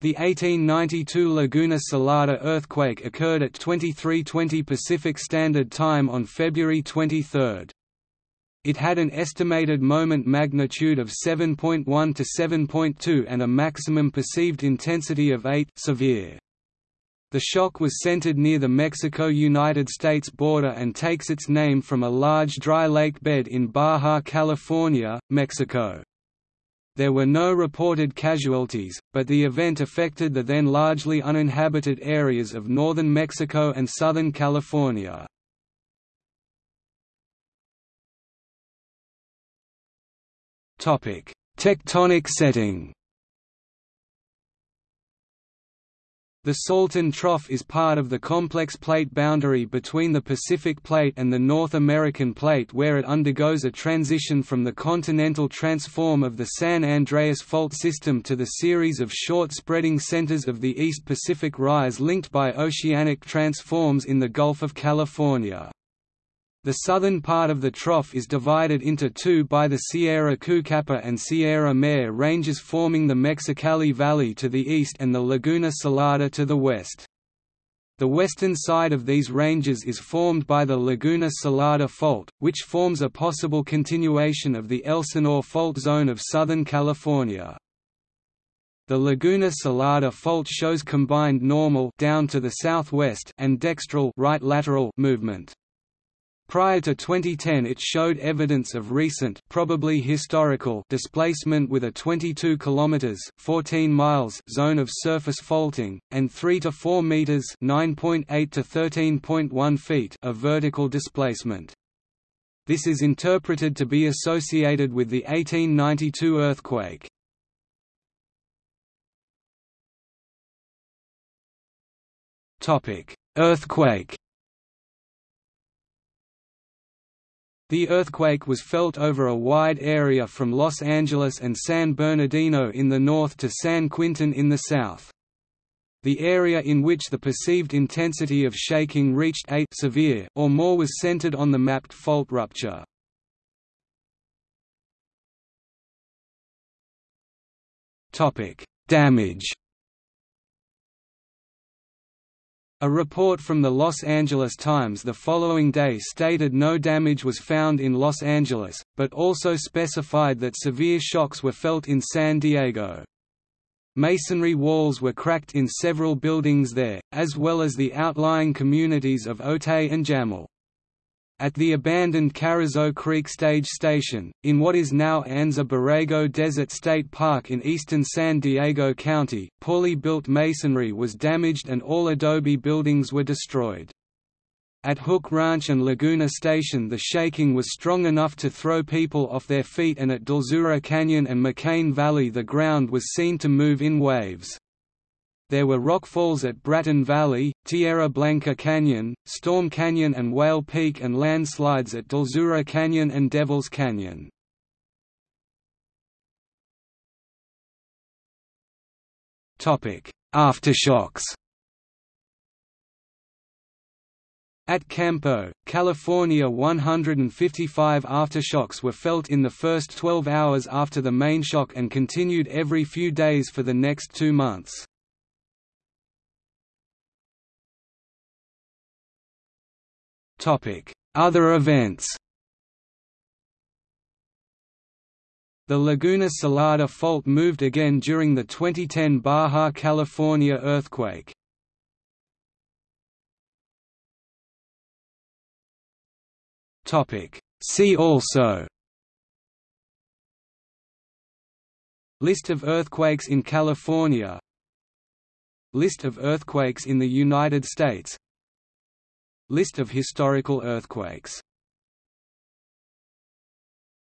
The 1892 Laguna Salada earthquake occurred at 2320 Pacific Standard Time on February 23. It had an estimated moment magnitude of 7.1 to 7.2 and a maximum perceived intensity of 8 severe. The shock was centered near the Mexico–United States border and takes its name from a large dry lake bed in Baja California, Mexico. There were no reported casualties, but the event affected the then largely uninhabited areas of northern Mexico and southern California. Tectonic setting The Salton Trough is part of the complex plate boundary between the Pacific Plate and the North American Plate where it undergoes a transition from the continental transform of the San Andreas Fault system to the series of short spreading centers of the East Pacific Rise linked by oceanic transforms in the Gulf of California. The southern part of the trough is divided into two by the Sierra Cucapa and Sierra Mare ranges forming the Mexicali Valley to the east and the Laguna Salada to the west. The western side of these ranges is formed by the Laguna Salada Fault, which forms a possible continuation of the Elsinore Fault zone of Southern California. The Laguna Salada Fault shows combined normal down to the southwest and dextral right lateral movement. Prior to 2010 it showed evidence of recent probably historical displacement with a 22 km 14 miles zone of surface faulting, and 3 to 4 meters 9.8 to 13.1 feet of vertical displacement. This is interpreted to be associated with the 1892 earthquake. Earthquake The earthquake was felt over a wide area from Los Angeles and San Bernardino in the north to San Quintin in the south. The area in which the perceived intensity of shaking reached 8 severe or more was centered on the mapped fault rupture. Damage A report from the Los Angeles Times the following day stated no damage was found in Los Angeles, but also specified that severe shocks were felt in San Diego. Masonry walls were cracked in several buildings there, as well as the outlying communities of Otay and Jamul. At the abandoned Carrizo Creek Stage Station, in what is now Anza Borrego Desert State Park in eastern San Diego County, poorly built masonry was damaged and all adobe buildings were destroyed. At Hook Ranch and Laguna Station the shaking was strong enough to throw people off their feet and at Dulzura Canyon and McCain Valley the ground was seen to move in waves. There were rockfalls at Bratton Valley, Tierra Blanca Canyon, Storm Canyon and Whale Peak and landslides at Dulzura Canyon and Devils Canyon. Aftershocks At Campo, California 155 aftershocks were felt in the first 12 hours after the main shock and continued every few days for the next two months. Other events The Laguna Salada fault moved again during the 2010 Baja California earthquake. See also List of earthquakes in California List of earthquakes in the United States List of historical earthquakes